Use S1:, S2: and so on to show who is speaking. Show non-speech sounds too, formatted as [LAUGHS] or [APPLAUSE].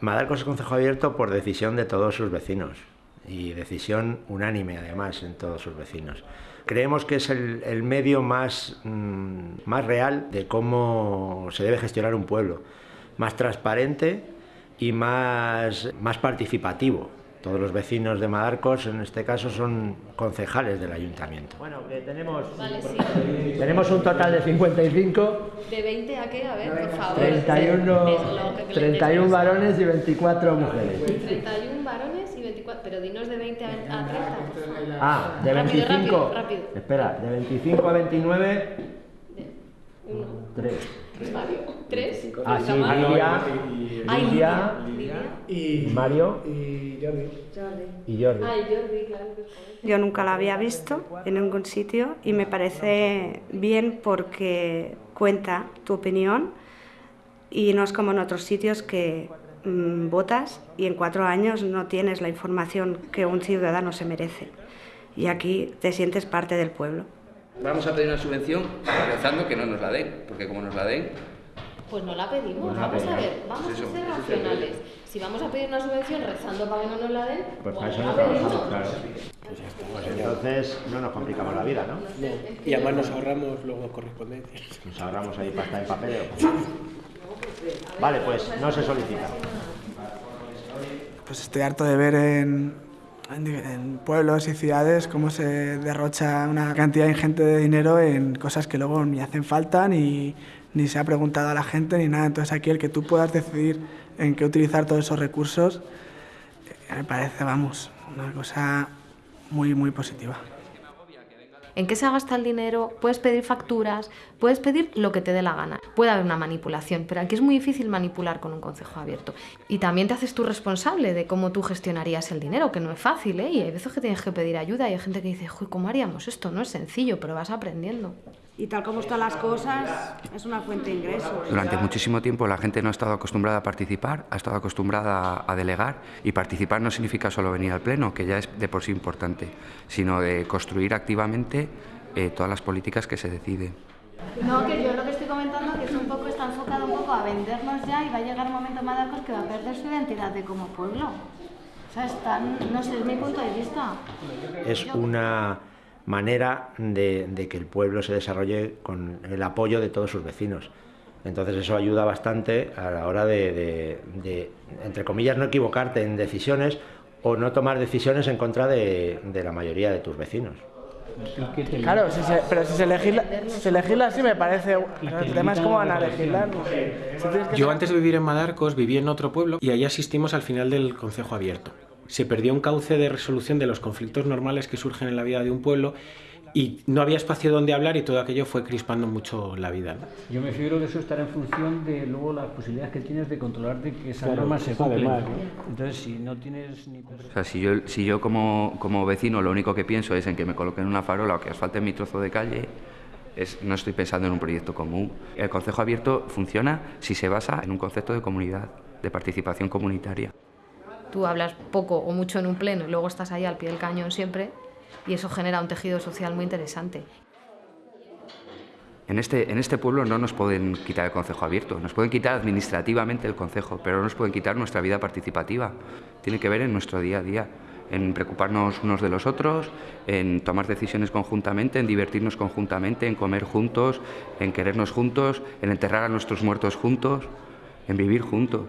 S1: Madarcos es concejo abierto por decisión de todos sus vecinos y decisión unánime además en todos sus vecinos. Creemos que es el, medio más, mm, más real de cómo se debe gestionar un pueblo, más transparente y más, más participativo. Todos los vecinos de Madarcos, en este caso, son concejales del ayuntamiento. Bueno, tenemos, tenemos un total de 55.
S2: ¿De 20 a qué? A ver, por favor.
S1: 31, 31 varones y 24 mujeres.
S2: 31 varones y 24. Pero dinos de 20 a 30.
S1: Ah, de 25. Rápido, rápido. Espera, de 25 a 29. 1. 3.
S2: ¿Tres?
S1: Ah, sí, Lidia, Lidia, y Mario
S3: y Jordi.
S1: Y Jordi.
S2: Ah, Jordi, claro.
S4: Yo nunca la había visto en ningún sitio y me parece bien porque cuenta tu opinión y no es como en otros sitios que mmm, votas y en cuatro años no tienes la información que un ciudadano se merece. Y aquí te sientes parte del pueblo.
S5: Vamos a pedir una subvención rezando que no nos la den, porque como nos la den...
S2: Pues no la pedimos, pues vamos a ver, vamos a ser racionales. Si vamos a pedir una subvención rezando para que no nos la den,
S1: pues,
S2: pues
S1: eso
S2: no
S1: la pedimos. Claro. Pues entonces no nos complicamos la vida, ¿no?
S3: Y además nos ahorramos luego correspondencias. [LAUGHS]
S1: Nos ahorramos ahí pasta en papel. Vale, pues no se solicita.
S6: Pues estoy harto de ver en, en pueblos y ciudades cómo se derrocha una cantidad ingente de dinero en cosas que luego ni hacen falta ni, ni se ha preguntado a la gente ni nada. Entonces aquí el que tú puedas decidir en qué utilizar todos esos recursos eh, me parece, vamos, una cosa muy, muy positiva
S2: en qué se gasta el dinero, puedes pedir facturas, puedes pedir lo que te dé la gana. Puede haber una manipulación, pero aquí es muy difícil manipular con un consejo abierto. Y también te haces tú responsable de cómo tú gestionarías el dinero, que no es fácil, ¿eh? Y hay veces que tienes que pedir ayuda y hay gente que dice, ¿cómo haríamos esto? No es sencillo, pero vas aprendiendo.
S4: Y tal como están las cosas, es una fuente de ingresos.
S5: Durante muchísimo tiempo la gente no ha estado acostumbrada a participar, ha estado acostumbrada a delegar y participar no significa solo venir al pleno, que ya es de por sí importante, sino de construir activamente eh, todas las políticas que se deciden.
S2: No, que yo lo que estoy comentando que es un poco, está enfocado un poco a vendernos ya y va a llegar un momento Madacos que va a perder su identidad de como pueblo. O sea, están, no sé, es mi punto de vista.
S1: Es una manera de, que el pueblo se desarrolle con el apoyo de todos sus vecinos. Entonces eso ayuda bastante a la hora de, entre comillas, no equivocarte en decisiones o no tomar decisiones en contra de, la mayoría de tus vecinos.
S6: Claro, pero si se, legisla, se legisla así me parece... El tema es cómo van a legislar.
S3: Yo antes de vivir en Madarcos viví en otro pueblo y ahí asistimos al final del Consejo Abierto se perdió un cauce de resolución de los conflictos normales que surgen en la vida de un pueblo y no había espacio donde hablar y todo aquello fue crispando mucho la vida.
S7: Yo me figuro que eso estará en función de luego las posibilidades que tienes de controlar de que esas normas se cumplen. Entonces, si no tienes ni...
S5: O sea, si yo, si yo como, como vecino lo único que pienso es en que me coloquen una farola o que asfalten mi trozo de calle, es, no estoy pensando en un proyecto común. El Consejo Abierto funciona si se basa en un concepto de comunidad, de participación comunitaria
S2: tú hablas poco o mucho en un pleno y luego estás ahí al pie del cañón siempre y eso genera un tejido social muy interesante.
S5: En este, en este pueblo no nos pueden quitar el concejo abierto, nos pueden quitar administrativamente el concejo, pero no nos pueden quitar nuestra vida participativa. Tiene que ver en nuestro día a día, en preocuparnos unos de los otros, en tomar decisiones conjuntamente, en divertirnos conjuntamente, en comer juntos, en querernos juntos, en enterrar a nuestros muertos juntos, en vivir juntos.